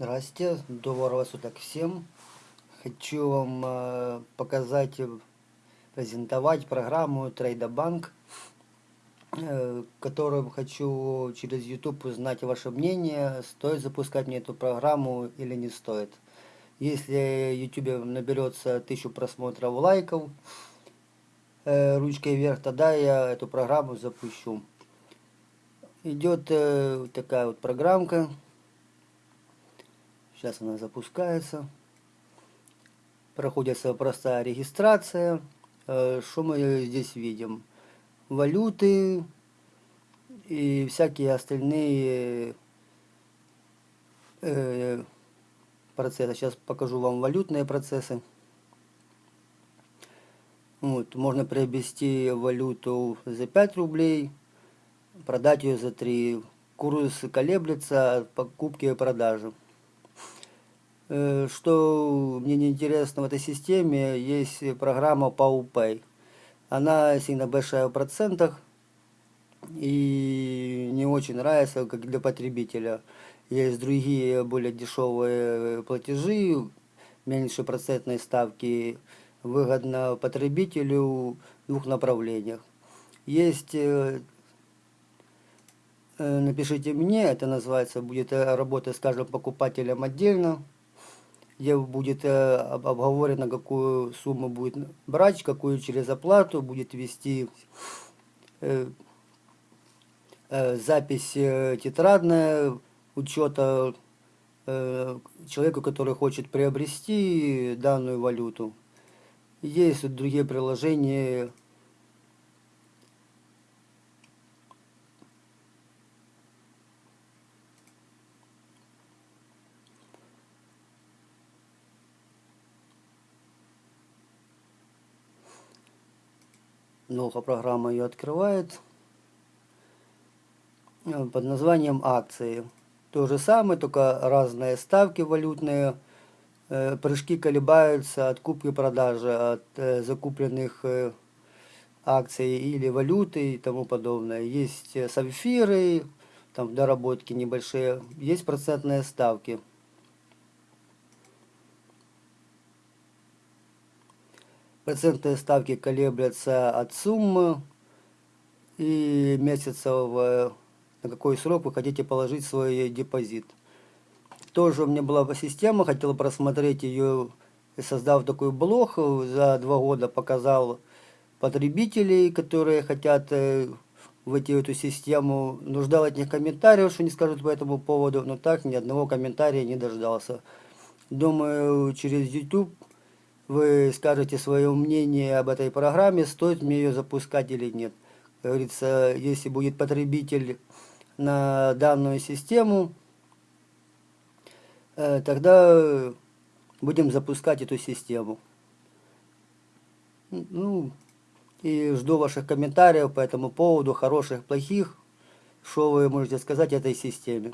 Здрасте, доброго суток всем. Хочу вам э, показать, э, презентовать программу Трейдобанк, э, которую хочу через YouTube узнать ваше мнение, стоит запускать мне эту программу или не стоит. Если YouTube наберется тысячу просмотров лайков ручкой вверх, тогда я эту программу запущу. Идет такая вот программка. Сейчас она запускается. Проходится простая регистрация. Э, что мы здесь видим? Валюты и всякие остальные э, процессы. Сейчас покажу вам валютные процессы. Вот, можно приобрести валюту за 5 рублей, продать ее за 3. Курс колеблется от покупки и продажи. Э, что мне не интересно в этой системе, есть программа PowPay. Она сильно большая в процентах и не очень нравится как для потребителя. Есть другие более дешевые платежи, меньше процентной ставки, выгодно потребителю в двух направлениях. Есть, э, э, напишите мне, это называется, будет работа с каждым покупателем отдельно где будет э, обговорено, какую сумму будет брать, какую через оплату, будет вести э, э, запись тетрадная учета человеку, который хочет приобрести данную валюту. Есть другие приложения Новая программа ее открывает э, под названием акции. То же самое, только разные ставки валютные. Э, прыжки колебаются от купки и продажи, от э, закупленных акций или валюты и тому подобное. Есть сапфиры, там доработки небольшие, есть процентные ставки. Процентные ставки колеблются от суммы и месяцев, на какой срок вы хотите положить свой депозит. Тоже у меня была система, хотел просмотреть ее, создав такой блог, за два года показал потребителей, которые хотят э, войти в эту систему. Ну, ждал от них комментариев, что не скажут по этому поводу, но так ни одного комментария не дождался. Думаю, через YouTube вы скажете свое мнение об этой программе, стоит мне ее запускать или нет. Как говорится, если будет потребитель на данную систему, э, тогда будем запускать эту систему. Ну, и жду ваших комментариев по этому поводу, хороших, плохих, что вы можете сказать этой системе.